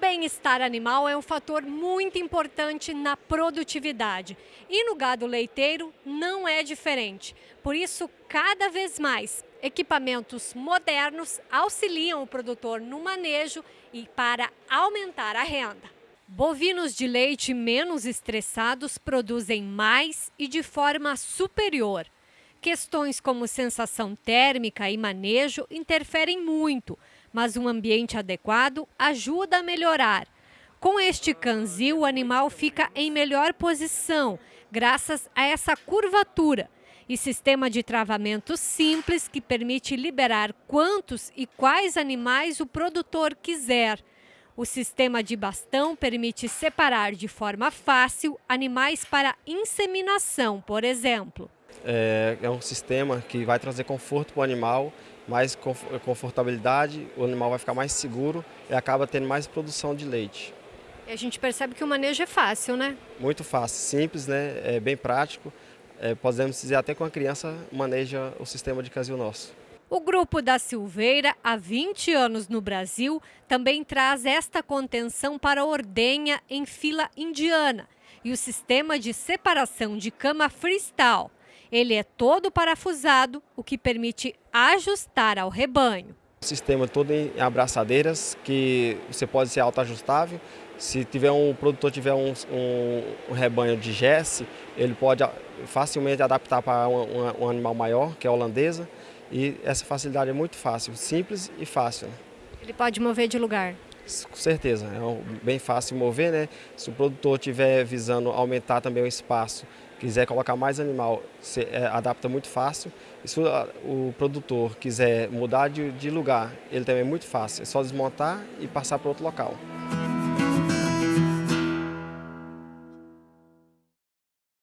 bem-estar animal é um fator muito importante na produtividade. E no gado leiteiro não é diferente. Por isso, cada vez mais, equipamentos modernos auxiliam o produtor no manejo e para aumentar a renda. Bovinos de leite menos estressados produzem mais e de forma superior. Questões como sensação térmica e manejo interferem muito, mas um ambiente adequado ajuda a melhorar. Com este canzil, o animal fica em melhor posição, graças a essa curvatura e sistema de travamento simples que permite liberar quantos e quais animais o produtor quiser. O sistema de bastão permite separar de forma fácil animais para inseminação, por exemplo. É, é um sistema que vai trazer conforto para o animal, mais confortabilidade, o animal vai ficar mais seguro e acaba tendo mais produção de leite. E a gente percebe que o manejo é fácil, né? Muito fácil, simples, né? é bem prático. É, podemos dizer até com a criança maneja o sistema de casil nosso. O Grupo da Silveira, há 20 anos no Brasil, também traz esta contenção para a ordenha em fila indiana e o sistema de separação de cama freestyle. Ele é todo parafusado, o que permite ajustar ao rebanho. O sistema todo em abraçadeiras, que você pode ser autoajustável. Se tiver um o produtor tiver um, um, um rebanho de Jesse, ele pode facilmente adaptar para um, animal maior, que é a holandesa. E essa facilidade é muito fácil, simples e fácil. Né? Ele pode mover de lugar? Com certeza, é bem fácil mover, né? Se o produtor estiver visando aumentar também o espaço, quiser colocar mais animal, se, é, adapta muito fácil. E se o, o produtor quiser mudar de, de lugar, ele também é muito fácil, é só desmontar e passar para outro local.